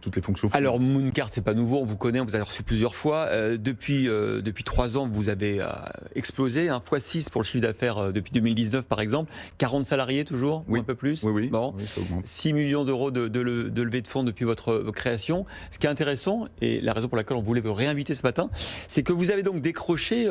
toutes les fonctions. Alors Mooncard, c'est pas nouveau, on vous connaît, on vous a reçu plusieurs fois. Euh, depuis euh, depuis trois ans, vous avez euh, explosé, un fois 6 pour le chiffre d'affaires depuis 2019 par exemple. 40 salariés toujours, oui. un peu plus. Oui, oui. Bon. 6 millions d'euros de, de, de, levée de fonds depuis votre création. Ce qui est intéressant, et la raison pour laquelle on voulait vous réinviter ce matin, c'est que vous avez donc décroché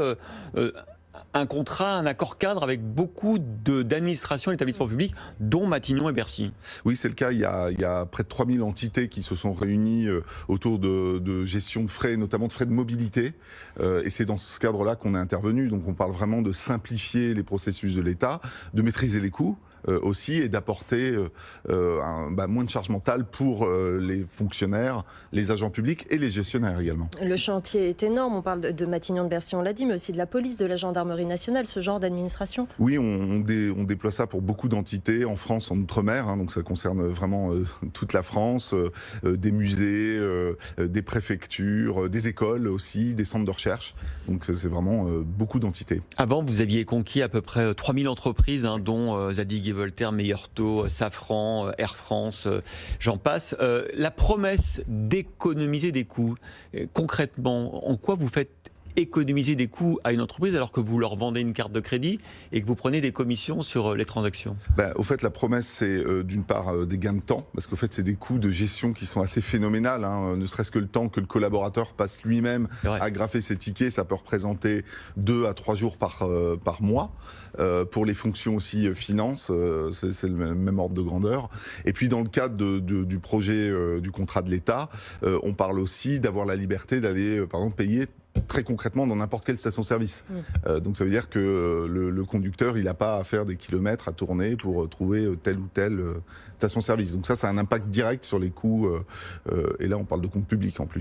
un contrat, un accord cadre avec beaucoup d'administrations et d'établissements publics, dont Matignon et Bercy. Oui, c'est le cas. Il y, a, il y, a, près de 3000 entités qui se sont réunies euh, autour de, de, gestion de frais, notamment de frais de mobilité. Euh, et c'est dans ce cadre-là qu'on est intervenu. Donc on parle vraiment de simplifier les processus de l'État, de maîtriser les coûts. Euh, aussi et d'apporter euh, euh, bah, moins de charge mentale pour les fonctionnaires, les agents publics et les gestionnaires également. Le chantier est énorme, on parle de Matignon de Bercy, on l'a dit, mais aussi de la police, de la gendarmerie nationale, ce genre d'administration Oui, on, on, déploie ça pour beaucoup d'entités en France, en Outre-mer, hein, donc ça concerne vraiment toute la France, des musées, des préfectures, des écoles aussi, des centres de recherche, donc c'est vraiment beaucoup d'entités. Avant, vous aviez conquis à peu près 3000 entreprises, hein, dont Zadig Voltaire, Meilleur Taux, Safran, euh, Air France, euh, j'en passe. Euh, la promesse d'économiser des coûts, concrètement, en quoi vous faites économiser des coûts à une entreprise alors que vous leur vendez une carte de crédit et que vous prenez des commissions sur euh, les transactions? Bah, Au fait, la promesse, c'est euh, d'une part euh, des gains de temps, parce qu'au fait, c'est des coûts de gestion qui sont assez phénoménales. Hein. ne serait-ce que le temps que le collaborateur passe lui-même à graffer ses tickets, ça peut représenter deux à trois jours par, par mois. pour les fonctions aussi finance, c'est le même ordre de grandeur. Et puis dans le cadre de, du projet du contrat de l'État, on parle aussi d'avoir la liberté d'aller, par exemple, payer très concrètement dans n'importe quelle station-service. Euh, donc ça veut dire que euh, le, conducteur, il n'a pas à faire des kilomètres à tourner pour euh, trouver telle ou telle station-service. Donc ça, ça a un impact direct sur les coûts. et là, on parle de compte public en plus.